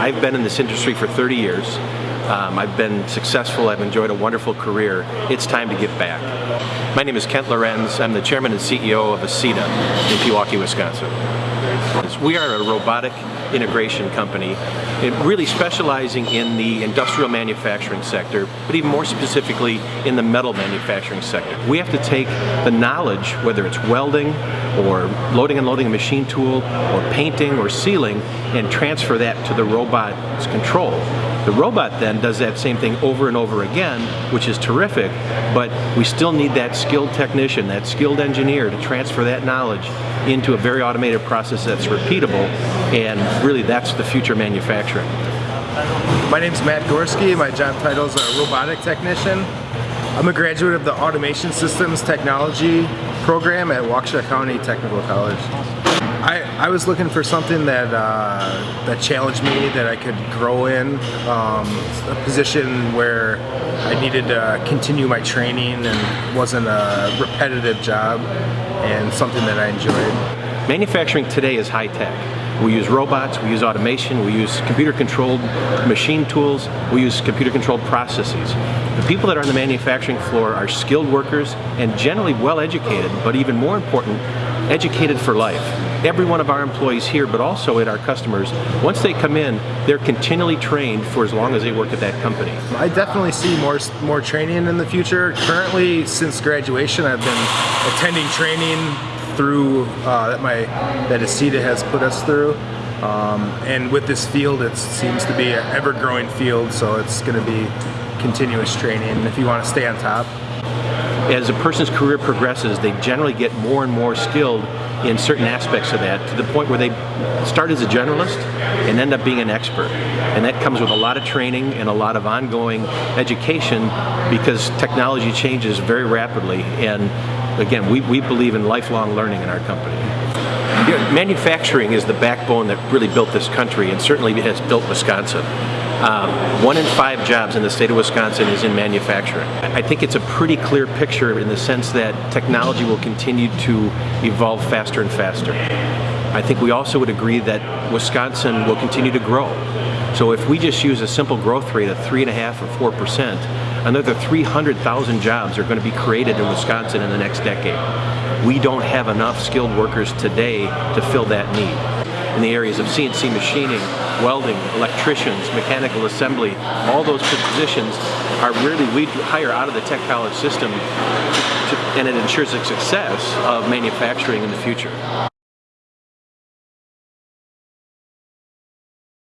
I've been in this industry for 30 years. Um, I've been successful, I've enjoyed a wonderful career. It's time to give back. My name is Kent Lorenz. I'm the chairman and CEO of Acieta in Pewaukee, Wisconsin. We are a robotic integration company, really specializing in the industrial manufacturing sector, but even more specifically in the metal manufacturing sector. We have to take the knowledge, whether it's welding or loading and loading a machine tool or painting or sealing, and transfer that to the robot's control. The robot then does that same thing over and over again, which is terrific, but we still need that skilled technician, that skilled engineer to transfer that knowledge into a very automated process that's repeatable, and really that's the future manufacturing. My name is Matt Gorski. My job title is a robotic technician. I'm a graduate of the Automation Systems Technology program at Waukesha County Technical College. I, I was looking for something that uh, that challenged me, that I could grow in, um, a position where I needed to continue my training and wasn't a repetitive job, and something that I enjoyed. Manufacturing today is high tech. We use robots, we use automation, we use computer-controlled machine tools, we use computer-controlled processes. The people that are on the manufacturing floor are skilled workers and generally well-educated, but even more important, educated for life. Every one of our employees here, but also at our customers, once they come in, they're continually trained for as long as they work at that company. I definitely see more more training in the future. Currently, since graduation, I've been attending training through uh, that my that Acieta has put us through. Um, and with this field, it seems to be an ever-growing field, so it's going to be continuous training if you want to stay on top. As a person's career progresses, they generally get more and more skilled in certain aspects of that to the point where they start as a generalist and end up being an expert. And that comes with a lot of training and a lot of ongoing education because technology changes very rapidly and again, we, we believe in lifelong learning in our company. You know, manufacturing is the backbone that really built this country and certainly has built Wisconsin. Um, one in five jobs in the state of Wisconsin is in manufacturing. I think it's a pretty clear picture in the sense that technology will continue to evolve faster and faster. I think we also would agree that Wisconsin will continue to grow. So if we just use a simple growth rate of three and a half or four percent, another 300,000 jobs are going to be created in Wisconsin in the next decade. We don't have enough skilled workers today to fill that need. In the areas of CNC machining, welding, electricians, mechanical assembly, all those positions are really, we hire out of the tech college system to, and it ensures the success of manufacturing in the future.